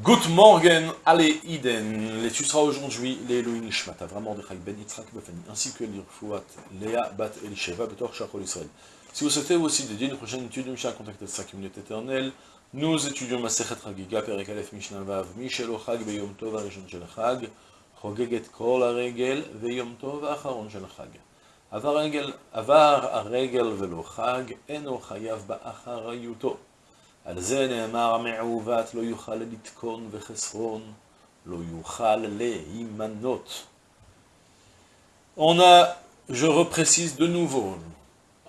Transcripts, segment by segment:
Good morning, allez, Iden, les tu seras aujourd'hui, les Elohim Ishmata, vraiment de Ben Yitzhak Befani, ainsi que l'Irfouat, Léa Bat Elisheva, Betor Shachol Israël. Si vous souhaitez aussi dédier une prochaine étude de Mishnah, contactez 5 minutes éternelles. Nous étudions Masechet Chagiga, Perek Aleph Mishnah Vav, Michel Ochag, Beyom Tov, Arishon Shel Chag, Chogeget Kol Aregel, Beyom Tov, Acharon Shel Chag. עבר הרגל ולא חג, אינו חייב באחריותו. על זה נאמר המעוות לא יוכל לתקון וחסרון, לא יוכל להימנות. On a, je reprécise de nouveau,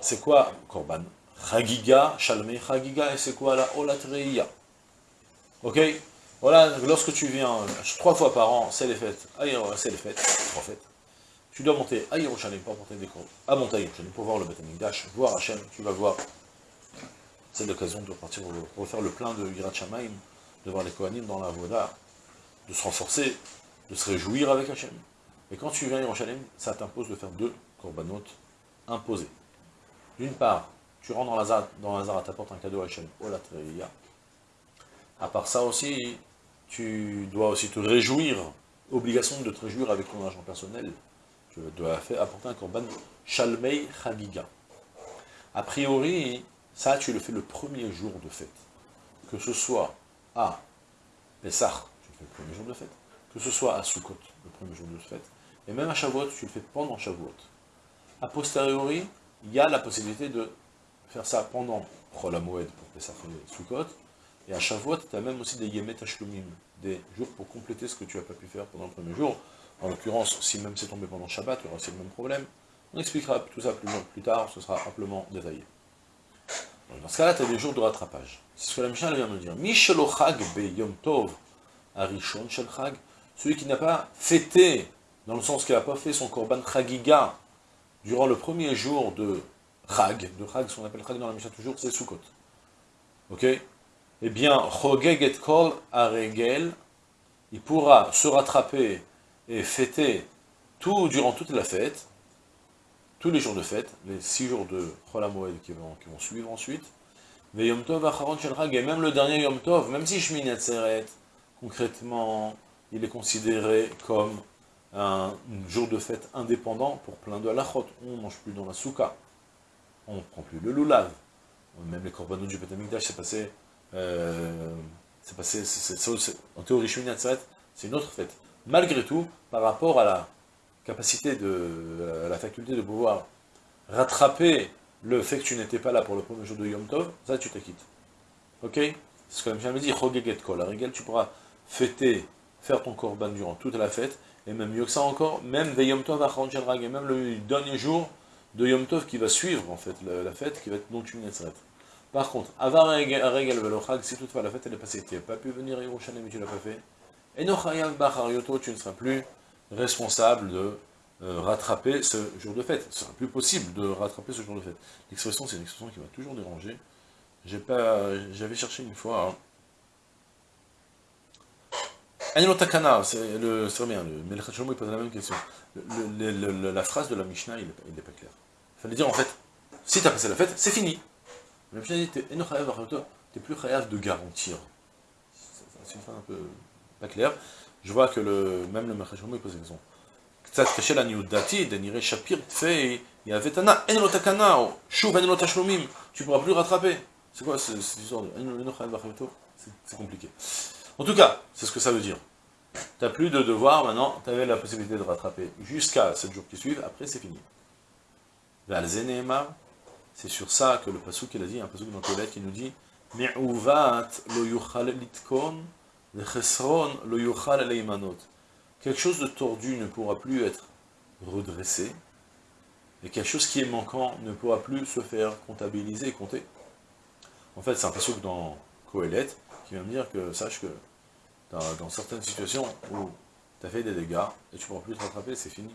c'est quoi Korban Chagiga, Shalmei Chagiga, et c'est quoi la Olatreia Ok Voilà, lorsque tu viens trois fois par an, c'est les fêtes, c'est les fêtes, trois fêtes, tu dois monter à Yerushalayim pour porter des cours, à monter à Yerushalayim pour voir le Beth Amikdash, voir Hachem, tu vas voir. c'est l'occasion de repartir refaire le plein de Yirat Shamaim, de voir les Kohanim dans la Voda, de se renforcer, de se réjouir avec Hachem. Et quand tu viens à Yerushalayim, ça t'impose de faire deux korbanot imposés. D'une part, tu rentres dans Lazare, dans Lazare, t'apportes un cadeau à Hachem, Olatreya. À part ça aussi, tu dois aussi te réjouir, obligation de te réjouir avec ton argent personnel, tu dois apporter un korban Shalmei Chagiga. A priori, ça, tu le fais le premier jour de fête. Que ce soit à Pessah, tu le fais le premier jour de fête. Que ce soit à Sukkot, le premier jour de fête. Et même à Shavuot, tu le fais pendant Shavuot. A posteriori, il y a la possibilité de faire ça pendant Chol pour Pessah et Sukkot. Et à Shavuot, tu as même aussi des Yemet Hashlumim, des jours pour compléter ce que tu n'as pas pu faire pendant le premier jour. En l'occurrence, si même c'est tombé pendant Shabbat, il y aura aussi le même problème. On expliquera tout ça plus, plus tard, ce sera amplement détaillé. Dans ce cas-là, tu as des jours de rattrapage. C'est ce que la Mishnah vient de dire. Mishelochag be yom tov arishon shel chag. Celui qui n'a pas fêté, dans le sens qu'il n'a pas fait son korban chagiga, durant le premier jour de chag, de chag, ce qu'on appelle chag dans la Mishnah toujours, c'est Sukkot. Ok? Eh bien, chogeg et kol aregel, il pourra se rattraper et fêter tout, durant toute la fête, tous les jours de fête, les six jours de Chol qui vont, qui vont suivre ensuite, et même le dernier Yom Tov, même si Shmini Atzeret, concrètement, il est considéré comme un jour de fête indépendant pour plein de halachot. On ne mange plus dans la souka, on ne prend plus le lulav, même les korbanot du Betamikdash, c'est passé, euh, c'est passé, en théorie Atzeret, c'est une autre fête. Malgré tout, par rapport à la capacité de, la faculté de pouvoir rattraper le fait que tu n'étais pas là pour le premier jour de Yom Tov, ça tu t'acquittes. Ok? C'est ce que me dit, Chogeget Kol. À tu pourras fêter, faire ton korban durant toute la fête, et même mieux que ça encore, même Yom Tov et même le dernier jour de Yom Tov qui va suivre en fait la, fête, qui va être donc une Par contre, Avar Regel Velochag, si toutefois la fête elle est passée, tu n'as pas pu venir à Yerushalayim mais tu l'as pas fait, et Bacharioto, tu ne seras plus responsable de euh, rattraper ce jour de fête. Ce sera plus possible de rattraper ce jour de fête. L'expression, c'est une expression qui m'a toujours dérangé. J'avais cherché une fois... Hein. Takana, c'est le, bien, le Melchat il pose la même question. la phrase de la Mishnah, il n'est pas clair. Il fallait dire en fait, si tu as passé la fête, c'est fini. La Mishnah dit, tu n'es plus chayav de garantir. C'est une phrase un peu clair. Je vois que le, même le Machashmoum pose la question. קצת קשה לעניות דעתי, דנראה שפיר תפי יהווה תנא, אין לו תקנה, או שוב אין לו תשלומים, tu pourras plus rattraper. C'est quoi cette histoire de C'est compliqué. En tout cas, c'est ce que ça veut dire. Tu n'as plus de devoir, maintenant, tu avais la possibilité de rattraper jusqu'à 7 jours qui suivent, après c'est fini. C'est sur ça que le pasuk il a dit, un pasuk dans Kohelet qui nous dit Mi'uvat lo yuchal litkon Quelque chose de tordu ne pourra plus être redressé, et quelque chose qui est manquant ne pourra plus se faire comptabiliser et compter. En fait, c'est un passage dans Kohelet qui vient me dire que, sache que dans, certaines situations où tu as fait des dégâts et tu ne pourras plus te rattraper, c'est fini.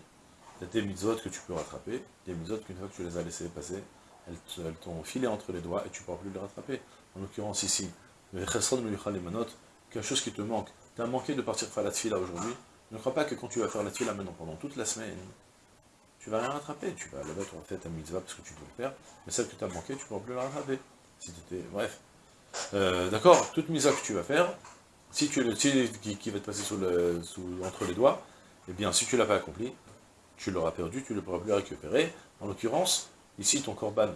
Tu as des mitzvot que tu peux rattraper, des mitzvot qu'une fois que tu les as laissées passer, elles t'ont filé entre les doigts et tu ne pourras plus les rattraper. En l'occurrence ici, le quelque chose qui te manque. Tu as manqué de partir faire la tfila aujourd'hui. Ne crois pas que quand tu vas faire la tfila maintenant pendant toute la semaine, tu vas rien rattraper. Tu vas là-bas, tu vas faire ta mitzvah parce que tu peux le faire, mais celle que tu as manqué, tu ne pourras plus la rattraper. Si Bref. Euh, d'accord Toute mitzvah que tu vas faire, Si tu le qui, qui va te passer sous entre les doigts, eh bien, si tu ne l'as pas accompli, tu l'auras perdu, tu ne pourras plus récupérer. En l'occurrence, ici, ton korban,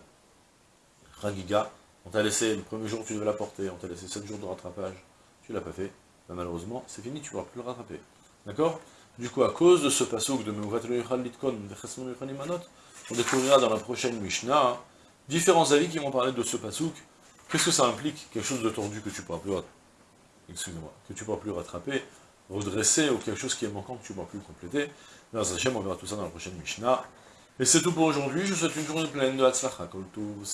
Ragiga, on t'a laissé, le premier jour tu devais la porter, on t'a laissé 7 jours de rattrapage, tu l'as pas fait, ben, malheureusement, c'est fini, tu ne pourras plus le rattraper. D'accord? Du coup, à cause de ce pasouk de on découvrira dans la prochaine Mishnah hein, différents avis qui vont parler de ce pasouk. Qu'est-ce que ça implique? Quelque chose de tordu que tu ne pourras plus excusez-moi, que tu ne pourras plus rattraper, redresser, ou quelque chose qui est manquant que tu ne pourras plus compléter. Dans Hachem, on verra tout ça dans la prochaine Mishnah. Et c'est tout pour aujourd'hui, je vous souhaite une journée pleine de Hatzlacha, tout